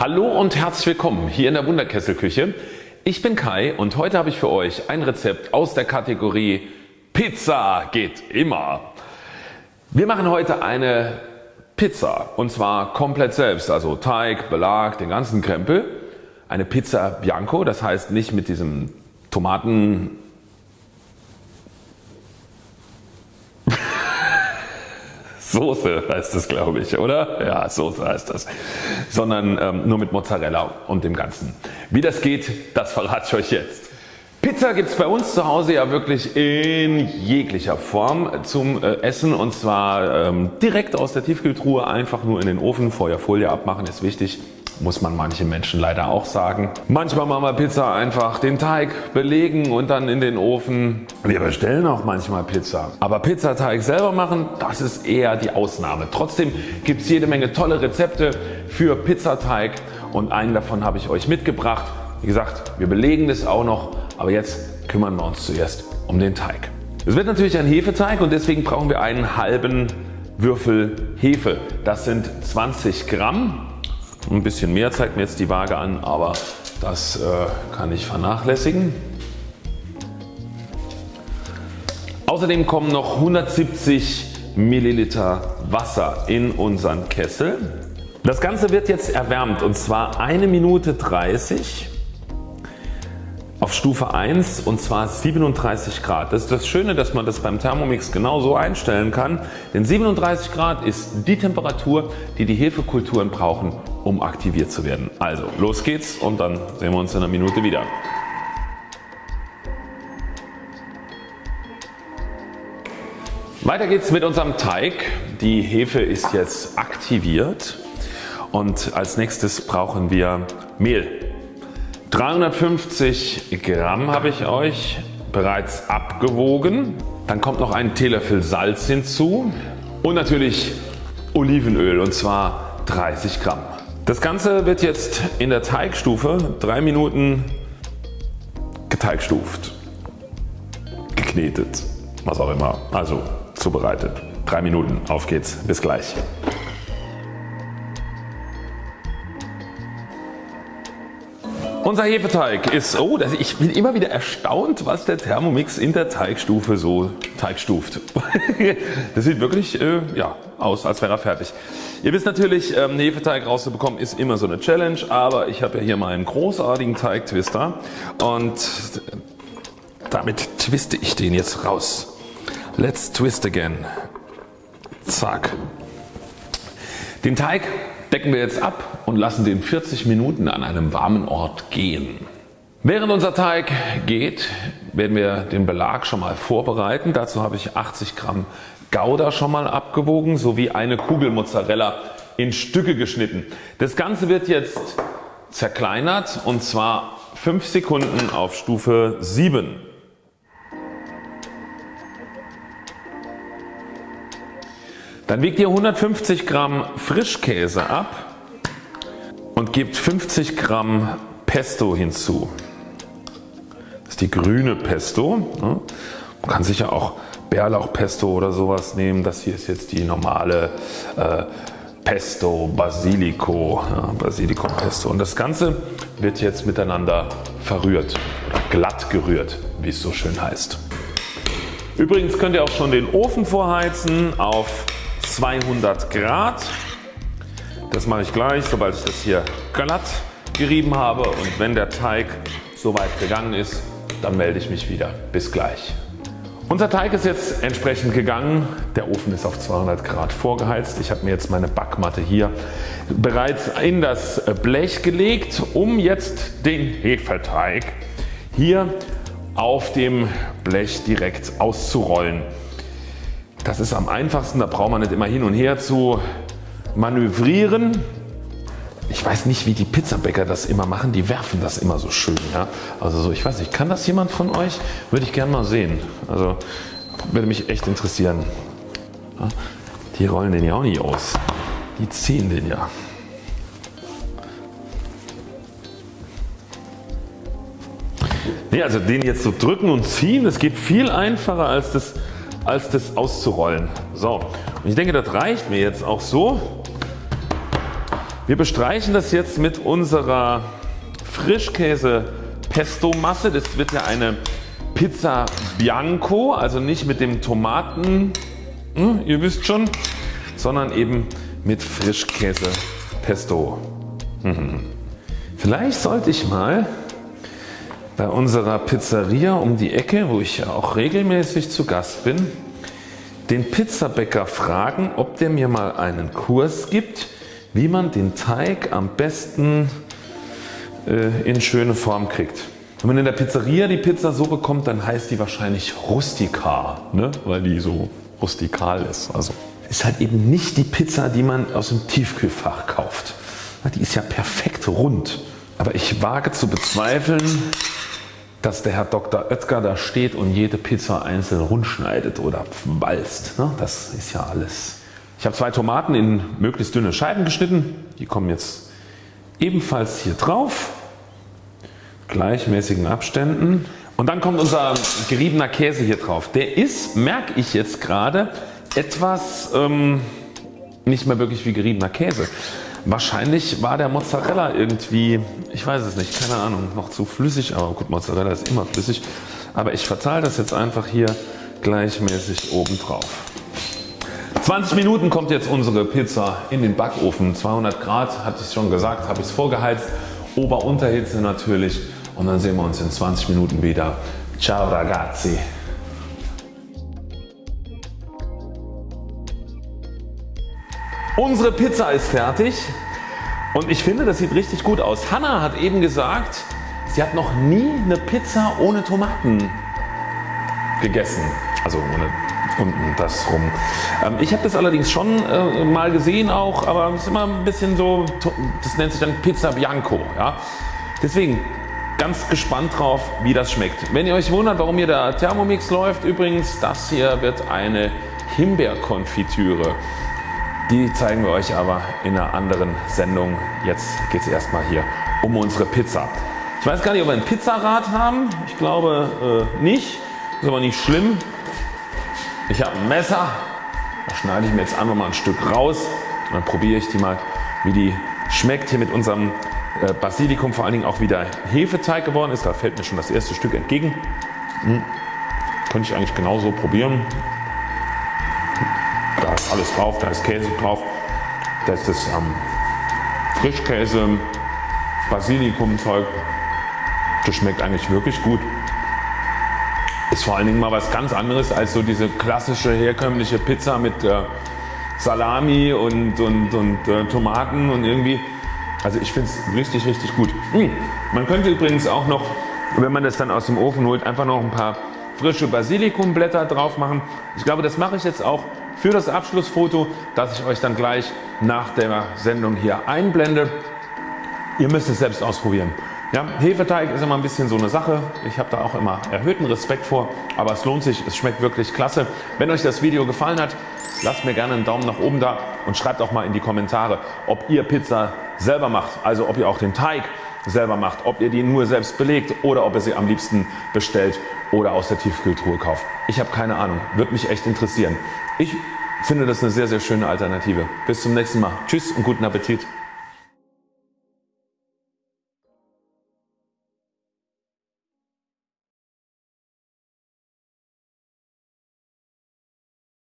Hallo und herzlich willkommen hier in der Wunderkesselküche. Ich bin Kai und heute habe ich für euch ein Rezept aus der Kategorie Pizza geht immer. Wir machen heute eine Pizza und zwar komplett selbst, also Teig, Belag, den ganzen Krempel. Eine Pizza Bianco, das heißt nicht mit diesem Tomaten Soße heißt es glaube ich, oder? Ja, Soße heißt das. Sondern ähm, nur mit Mozzarella und dem Ganzen. Wie das geht, das verrate ich euch jetzt. Pizza gibt es bei uns zu Hause ja wirklich in jeglicher Form zum äh, Essen und zwar ähm, direkt aus der Tiefkühltruhe einfach nur in den Ofen, vorher Folie abmachen ist wichtig muss man manchen Menschen leider auch sagen. Manchmal machen wir Pizza einfach den Teig belegen und dann in den Ofen. Wir bestellen auch manchmal Pizza. Aber Pizzateig selber machen, das ist eher die Ausnahme. Trotzdem gibt es jede Menge tolle Rezepte für Pizzateig und einen davon habe ich euch mitgebracht. Wie gesagt, wir belegen das auch noch, aber jetzt kümmern wir uns zuerst um den Teig. Es wird natürlich ein Hefeteig und deswegen brauchen wir einen halben Würfel Hefe. Das sind 20 Gramm ein bisschen mehr zeigt mir jetzt die Waage an, aber das äh, kann ich vernachlässigen. Außerdem kommen noch 170 Milliliter Wasser in unseren Kessel. Das Ganze wird jetzt erwärmt und zwar 1 Minute 30 auf Stufe 1 und zwar 37 Grad. Das ist das Schöne dass man das beim Thermomix genau so einstellen kann, denn 37 Grad ist die Temperatur die die Hefekulturen brauchen um aktiviert zu werden. Also los geht's und dann sehen wir uns in einer Minute wieder. Weiter geht's mit unserem Teig. Die Hefe ist jetzt aktiviert und als nächstes brauchen wir Mehl. 350 Gramm habe ich euch bereits abgewogen. Dann kommt noch ein Teelöffel Salz hinzu und natürlich Olivenöl und zwar 30 Gramm. Das Ganze wird jetzt in der Teigstufe 3 Minuten geteigstuft, geknetet, was auch immer, also zubereitet. 3 Minuten, auf geht's, bis gleich. Unser Hefeteig ist, oh ich bin immer wieder erstaunt was der Thermomix in der Teigstufe so teigstuft. das sieht wirklich äh, ja, aus als wäre er fertig. Ihr wisst natürlich ähm, Hefeteig rauszubekommen ist immer so eine Challenge, aber ich habe ja hier meinen großartigen Teigtwister und damit twiste ich den jetzt raus. Let's twist again. Zack. Den Teig decken wir jetzt ab und lassen den 40 Minuten an einem warmen Ort gehen. Während unser Teig geht werden wir den Belag schon mal vorbereiten. Dazu habe ich 80 Gramm Gouda schon mal abgewogen sowie eine Kugel Mozzarella in Stücke geschnitten. Das Ganze wird jetzt zerkleinert und zwar 5 Sekunden auf Stufe 7. Dann wiegt ihr 150 Gramm Frischkäse ab und gebt 50 Gramm Pesto hinzu. Das ist die grüne Pesto. Man kann sicher auch Bärlauchpesto oder sowas nehmen. Das hier ist jetzt die normale äh, Pesto Basilico, ja, Basilico Pesto und das Ganze wird jetzt miteinander verrührt oder glatt gerührt wie es so schön heißt. Übrigens könnt ihr auch schon den Ofen vorheizen auf 200 Grad. Das mache ich gleich sobald ich das hier glatt gerieben habe und wenn der Teig soweit gegangen ist dann melde ich mich wieder. Bis gleich. Unser Teig ist jetzt entsprechend gegangen. Der Ofen ist auf 200 Grad vorgeheizt. Ich habe mir jetzt meine Backmatte hier bereits in das Blech gelegt um jetzt den Hefeteig hier auf dem Blech direkt auszurollen. Das ist am einfachsten, da braucht man nicht immer hin und her zu manövrieren. Ich weiß nicht wie die Pizzabäcker das immer machen, die werfen das immer so schön. Ja? Also so, ich weiß nicht, kann das jemand von euch? Würde ich gerne mal sehen. Also würde mich echt interessieren. Ja? Die rollen den ja auch nicht aus. Die ziehen den ja. Nee, also den jetzt so drücken und ziehen, das geht viel einfacher als das als das auszurollen. So und ich denke das reicht mir jetzt auch so. Wir bestreichen das jetzt mit unserer Frischkäse Pesto Masse. Das wird ja eine Pizza Bianco, also nicht mit dem Tomaten, hm, ihr wisst schon, sondern eben mit Frischkäse Pesto. Mhm. Vielleicht sollte ich mal bei unserer Pizzeria um die Ecke, wo ich ja auch regelmäßig zu Gast bin, den Pizzabäcker fragen, ob der mir mal einen Kurs gibt, wie man den Teig am besten äh, in schöne Form kriegt. Wenn man in der Pizzeria die Pizza so bekommt, dann heißt die wahrscheinlich rustikal, ne? weil die so rustikal ist. Also ist halt eben nicht die Pizza die man aus dem Tiefkühlfach kauft. Die ist ja perfekt rund. Aber ich wage zu bezweifeln dass der Herr Dr. Oetker da steht und jede Pizza einzeln rund schneidet oder walzt. Ne? Das ist ja alles. Ich habe zwei Tomaten in möglichst dünne Scheiben geschnitten. Die kommen jetzt ebenfalls hier drauf. Gleichmäßigen Abständen. Und dann kommt unser geriebener Käse hier drauf. Der ist, merke ich jetzt gerade, etwas ähm, nicht mehr wirklich wie geriebener Käse. Wahrscheinlich war der Mozzarella irgendwie, ich weiß es nicht, keine Ahnung, noch zu flüssig, aber gut Mozzarella ist immer flüssig. Aber ich verteile das jetzt einfach hier gleichmäßig oben drauf. 20 Minuten kommt jetzt unsere Pizza in den Backofen. 200 Grad hatte ich schon gesagt, habe ich es vorgeheizt. Ober-Unterhitze natürlich und dann sehen wir uns in 20 Minuten wieder. Ciao ragazzi. Unsere Pizza ist fertig und ich finde das sieht richtig gut aus. Hanna hat eben gesagt sie hat noch nie eine Pizza ohne Tomaten gegessen. Also ohne unten das rum. Ähm, ich habe das allerdings schon äh, mal gesehen auch, aber es ist immer ein bisschen so, das nennt sich dann Pizza Bianco. Ja? Deswegen ganz gespannt drauf wie das schmeckt. Wenn ihr euch wundert warum hier der Thermomix läuft übrigens das hier wird eine Himbeerkonfitüre. Die zeigen wir euch aber in einer anderen Sendung. Jetzt geht es erstmal hier um unsere Pizza. Ich weiß gar nicht ob wir ein Pizzarad haben. Ich glaube äh, nicht. Ist aber nicht schlimm. Ich habe ein Messer. Da schneide ich mir jetzt einfach mal ein Stück raus. Und dann probiere ich die mal wie die schmeckt hier mit unserem äh, Basilikum vor allen Dingen auch wieder Hefeteig geworden ist. Da fällt mir schon das erste Stück entgegen. Hm. Könnte ich eigentlich genauso probieren alles drauf, da ist Käse drauf, da ist das ähm, Frischkäse, Basilikumzeug, das schmeckt eigentlich wirklich gut. Ist vor allen Dingen mal was ganz anderes als so diese klassische herkömmliche Pizza mit äh, Salami und, und, und äh, Tomaten und irgendwie. Also ich finde es richtig richtig gut. Hm. Man könnte übrigens auch noch wenn man das dann aus dem Ofen holt einfach noch ein paar frische Basilikumblätter drauf machen. Ich glaube das mache ich jetzt auch für das Abschlussfoto das ich euch dann gleich nach der Sendung hier einblende. Ihr müsst es selbst ausprobieren. Ja, Hefeteig ist immer ein bisschen so eine Sache. Ich habe da auch immer erhöhten Respekt vor, aber es lohnt sich, es schmeckt wirklich klasse. Wenn euch das Video gefallen hat, lasst mir gerne einen Daumen nach oben da und schreibt auch mal in die Kommentare ob ihr Pizza selber macht, also ob ihr auch den Teig selber macht, ob ihr die nur selbst belegt oder ob ihr sie am liebsten bestellt oder aus der Tiefkühltruhe kauft. Ich habe keine Ahnung, würde mich echt interessieren. Ich finde das eine sehr sehr schöne Alternative. Bis zum nächsten Mal. Tschüss und guten Appetit.